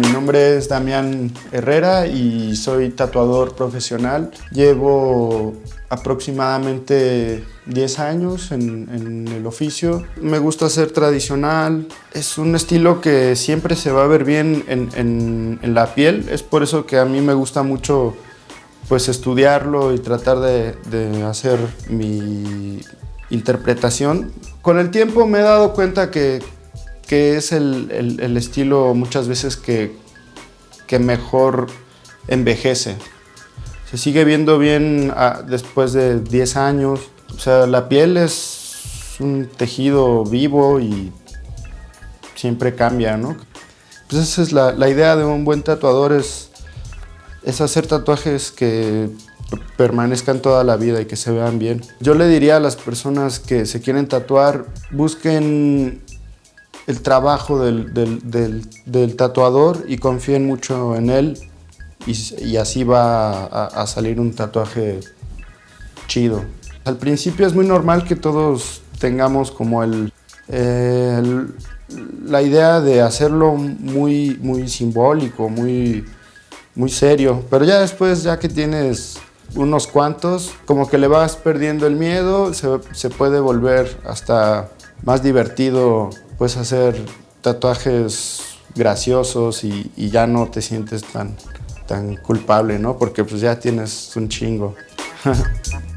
nombre es Damián Herrera y soy tatuador profesional. Llevo aproximadamente 10 años en, el oficio. Me gusta ser tradicional. Es un estilo que siempre se va a ver bien en, la piel. Es por eso que a mí me gusta mucho pues, estudiarlo y tratar de, hacer mi interpretación. Con el tiempo me he dado cuenta que, que es el, estilo muchas veces que, que mejor envejece. Se sigue viendo bien ah, después de 10 años. O sea, la piel es un tejido vivo y siempre cambia, ¿no? Pues esa es la, la idea de un buen tatuador, es, es hacer tatuajes que permanezcan toda la vida y que se vean bien. Yo le diría a las personas que se quieren tatuar, busquen el trabajo del, tatuador y confíen mucho en él y, así va a, salir un tatuaje chido. Al principio es muy normal que todos tengamos como el, la idea de hacerlo muy, muy simbólico, muy, muy serio, pero ya después, ya que tienes unos cuantos, como que le vas perdiendo el miedo, se, se puede volver hasta más divertido puedes hacer tatuajes graciosos y, ya no te sientes tan, tan culpable, ¿no? Porque pues ya tienes un chingo.